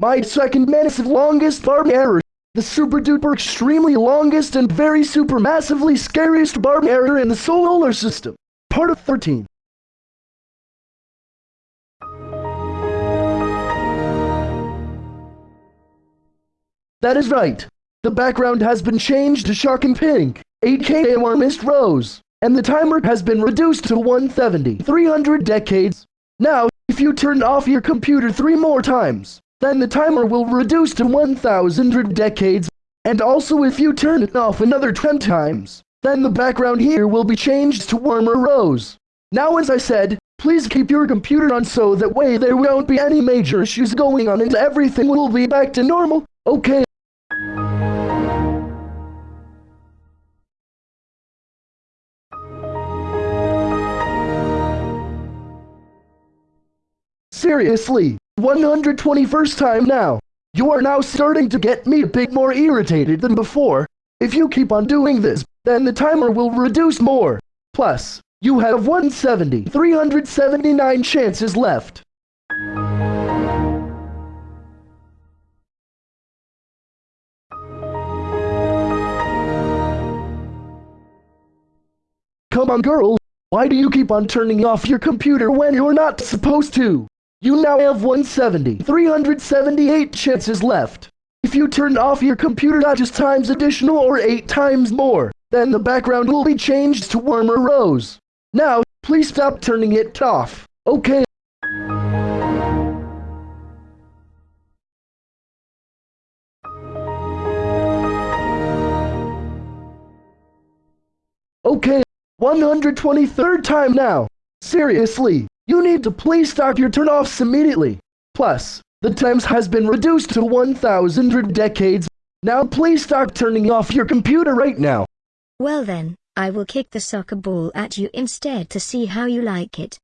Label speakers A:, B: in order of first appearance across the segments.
A: My second massive longest barb error. The super duper extremely longest and very super massively scariest barb error in the solar system. Part of 13. That is right. The background has been changed to shocking pink, aka warmest rose, and the timer has been reduced to 170, 300 decades. Now, if you turn off your computer three more times, then the timer will reduce to 1000 decades, and also if you turn it off another 10 times, then the background here will be changed to warmer rose. Now as I said, please keep your computer on so that way there won't be any major issues going on and everything will be back to normal, okay? Seriously, 121st time now. You are now starting to get me a bit more irritated than before. If you keep on doing this, then the timer will reduce more. Plus, you have 170, 379 chances left. Come on girl, why do you keep on turning off your computer when you're not supposed to? You now have 170, 378 chances left. If you turn off your computer not just times additional or 8 times more, then the background will be changed to warmer rose. Now, please stop turning it off, okay? Okay, 123rd time now. Seriously, you need to please start your turn-offs immediately. Plus, the times has been reduced to 1,000 decades. Now please start turning off your computer right now.
B: Well then, I will kick the soccer ball at you instead to see how you like it.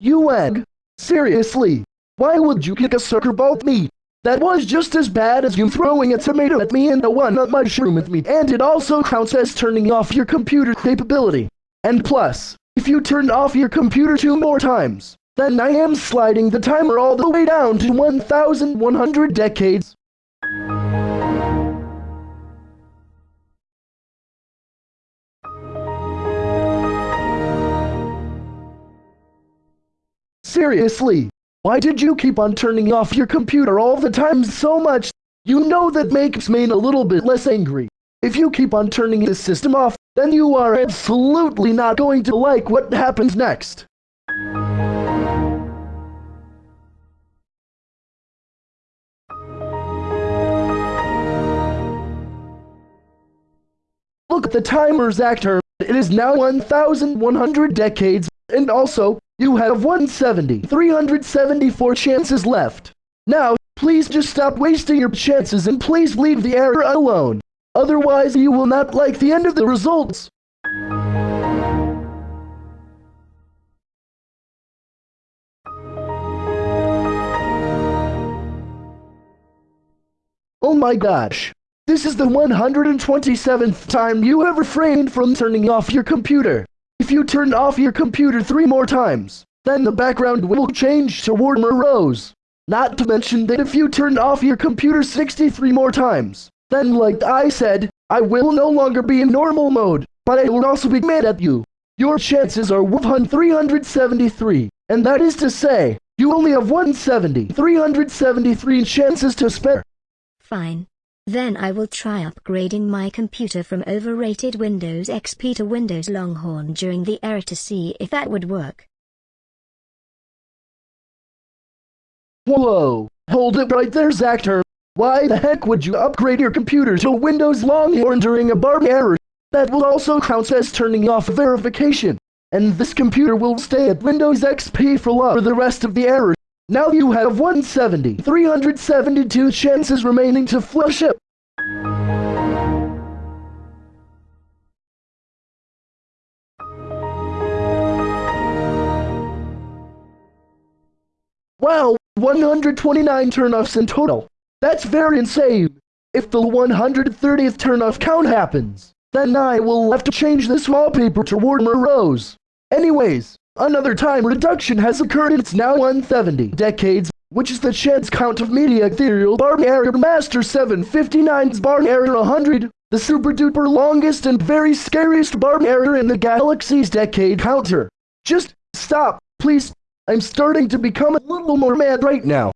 A: You egg? Seriously? Why would you kick a soccer ball at me? That was just as bad as you throwing a tomato at me and a one-up mushroom at me, and it also counts as turning off your computer capability. And plus, if you turn off your computer two more times, then I am sliding the timer all the way down to 1100 decades. Seriously, why did you keep on turning off your computer all the time so much? You know that makes me a little bit less angry. If you keep on turning the system off, then you are absolutely not going to like what happens next. Look at the timer's actor. It is now 1,100 decades, and also, you have 170, 374 chances left. Now, please just stop wasting your chances and please leave the error alone. Otherwise, you will not like the end of the results. Oh my gosh. This is the 127th time you have refrained from turning off your computer. If you turn off your computer three more times, then the background will change to warmer rose. Not to mention that if you turn off your computer 63 more times, then like I said, I will no longer be in normal mode, but I will also be mad at you. Your chances are 373, and that is to say, you only have 170, 373 chances to spare.
B: Fine. Then I will try upgrading my computer from overrated Windows XP to Windows Longhorn during the error to see if that would work.
A: Whoa, hold it right there, Zactor. Why the heck would you upgrade your computer to Windows Longhorn during a barb error? That will also count as turning off verification. And this computer will stay at Windows XP for the rest of the error. Now you have 170, 372 chances remaining to flush it. Wow, 129 turnoffs in total. That's very insane. If the 130th turnoff count happens, then I will have to change this wallpaper to warmer rose. Anyways, Another time reduction has occurred and it's now 170 decades, which is the chance count of media ethereal barn error master 759's barn error 100, the super duper longest and very scariest barn error in the galaxy's decade counter. Just stop, please. I'm starting to become a little more mad right now.